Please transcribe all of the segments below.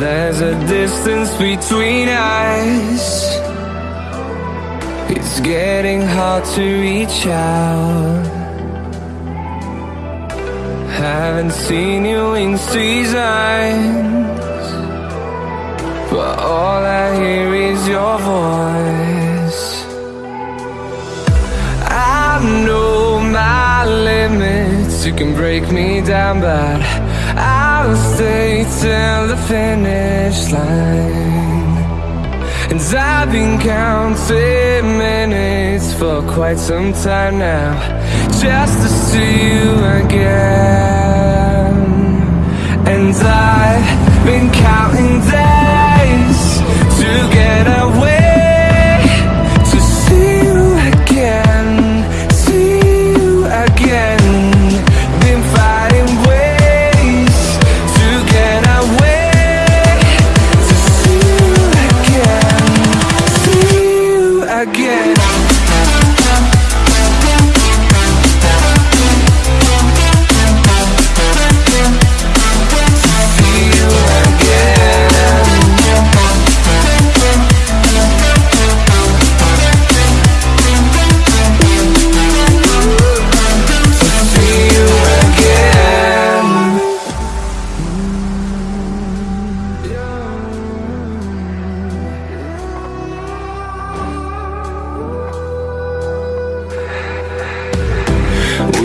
a distance between us. It's getting hard to reach out. Haven't seen you in seasons. But all I hear is your voice. I know my limits. You can break me down but I'll stay till the finish line. And I've been counting minutes for quite some time now Just to see you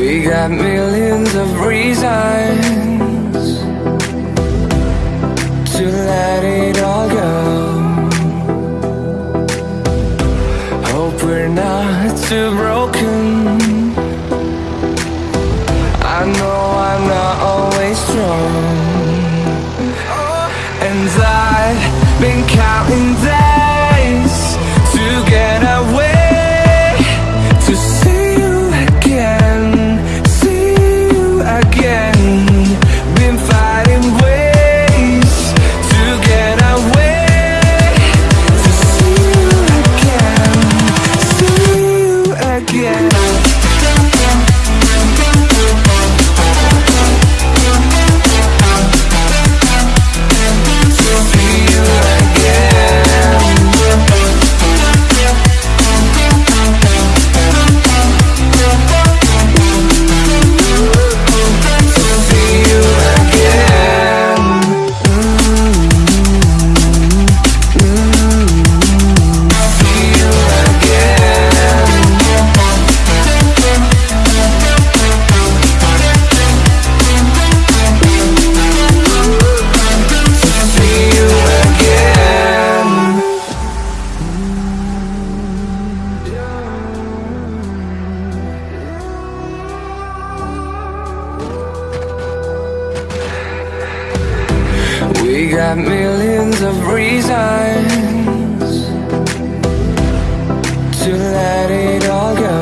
We got millions of reasons to let it all go. Hope we're not too broken. I know I'm not always strong. And I've again. We got millions of reasons To let it all go.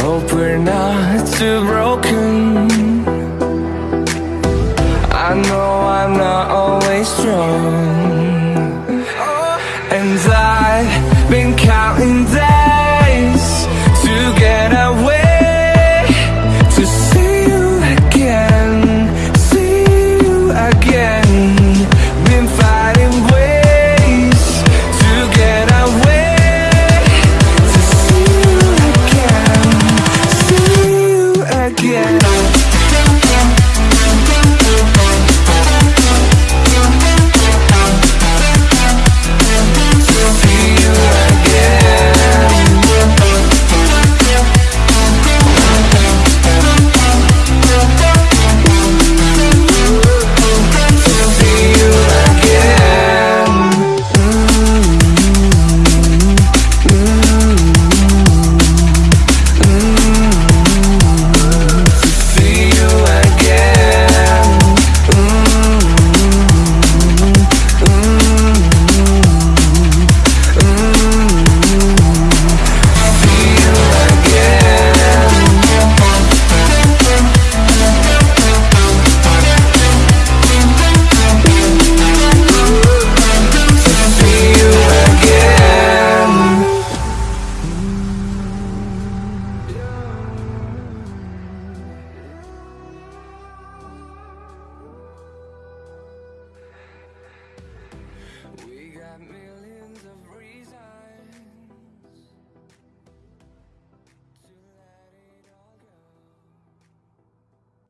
Hope we're not too broken. I know I'm not always strong.